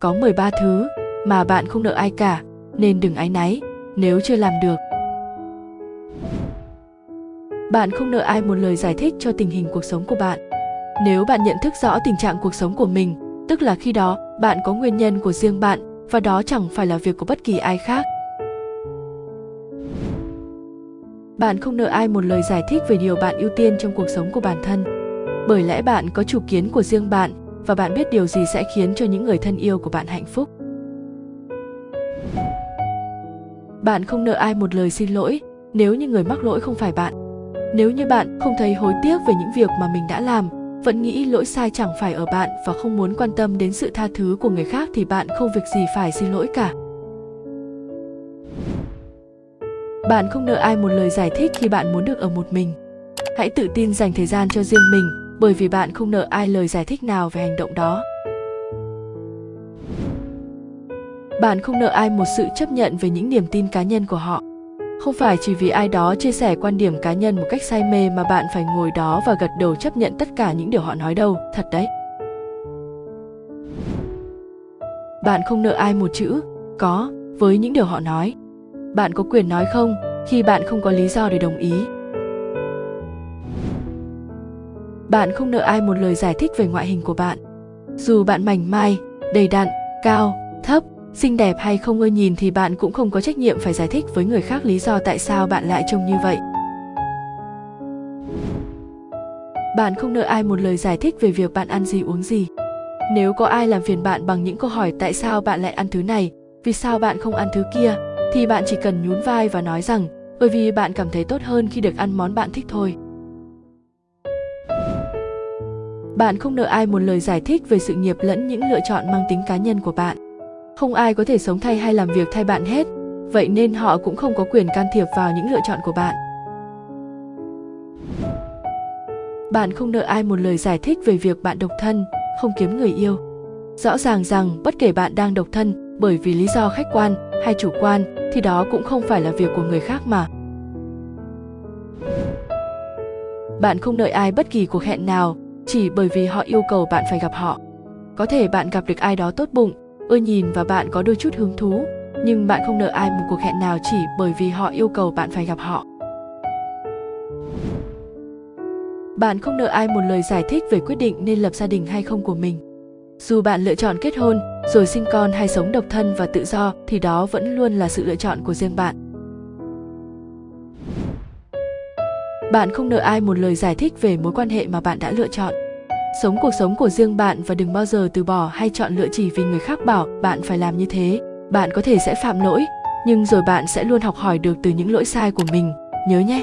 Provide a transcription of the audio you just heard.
Có 13 thứ mà bạn không nợ ai cả, nên đừng áy náy nếu chưa làm được. Bạn không nợ ai một lời giải thích cho tình hình cuộc sống của bạn. Nếu bạn nhận thức rõ tình trạng cuộc sống của mình, tức là khi đó bạn có nguyên nhân của riêng bạn và đó chẳng phải là việc của bất kỳ ai khác. Bạn không nợ ai một lời giải thích về điều bạn ưu tiên trong cuộc sống của bản thân. Bởi lẽ bạn có chủ kiến của riêng bạn và bạn biết điều gì sẽ khiến cho những người thân yêu của bạn hạnh phúc. Bạn không nợ ai một lời xin lỗi nếu như người mắc lỗi không phải bạn. Nếu như bạn không thấy hối tiếc về những việc mà mình đã làm, vẫn nghĩ lỗi sai chẳng phải ở bạn và không muốn quan tâm đến sự tha thứ của người khác thì bạn không việc gì phải xin lỗi cả. Bạn không nợ ai một lời giải thích khi bạn muốn được ở một mình. Hãy tự tin dành thời gian cho riêng mình bởi vì bạn không nợ ai lời giải thích nào về hành động đó. Bạn không nợ ai một sự chấp nhận về những niềm tin cá nhân của họ. Không phải chỉ vì ai đó chia sẻ quan điểm cá nhân một cách say mê mà bạn phải ngồi đó và gật đầu chấp nhận tất cả những điều họ nói đâu, thật đấy. Bạn không nợ ai một chữ, có, với những điều họ nói. Bạn có quyền nói không khi bạn không có lý do để đồng ý. Bạn không nợ ai một lời giải thích về ngoại hình của bạn. Dù bạn mảnh mai, đầy đặn, cao, thấp, xinh đẹp hay không ưa nhìn thì bạn cũng không có trách nhiệm phải giải thích với người khác lý do tại sao bạn lại trông như vậy. Bạn không nợ ai một lời giải thích về việc bạn ăn gì uống gì. Nếu có ai làm phiền bạn bằng những câu hỏi tại sao bạn lại ăn thứ này vì sao bạn không ăn thứ kia thì bạn chỉ cần nhún vai và nói rằng bởi vì bạn cảm thấy tốt hơn khi được ăn món bạn thích thôi. Bạn không nợ ai một lời giải thích về sự nghiệp lẫn những lựa chọn mang tính cá nhân của bạn. Không ai có thể sống thay hay làm việc thay bạn hết, vậy nên họ cũng không có quyền can thiệp vào những lựa chọn của bạn. Bạn không nợ ai một lời giải thích về việc bạn độc thân, không kiếm người yêu. Rõ ràng rằng bất kể bạn đang độc thân, bởi vì lý do khách quan hay chủ quan, thì đó cũng không phải là việc của người khác mà. Bạn không đợi ai bất kỳ cuộc hẹn nào chỉ bởi vì họ yêu cầu bạn phải gặp họ. Có thể bạn gặp được ai đó tốt bụng, ưa nhìn và bạn có đôi chút hứng thú, nhưng bạn không nợ ai một cuộc hẹn nào chỉ bởi vì họ yêu cầu bạn phải gặp họ. Bạn không nợ ai một lời giải thích về quyết định nên lập gia đình hay không của mình. Dù bạn lựa chọn kết hôn, rồi sinh con hay sống độc thân và tự do, thì đó vẫn luôn là sự lựa chọn của riêng bạn. Bạn không nợ ai một lời giải thích về mối quan hệ mà bạn đã lựa chọn. Sống cuộc sống của riêng bạn và đừng bao giờ từ bỏ hay chọn lựa chỉ vì người khác bảo bạn phải làm như thế. Bạn có thể sẽ phạm lỗi, nhưng rồi bạn sẽ luôn học hỏi được từ những lỗi sai của mình. Nhớ nhé!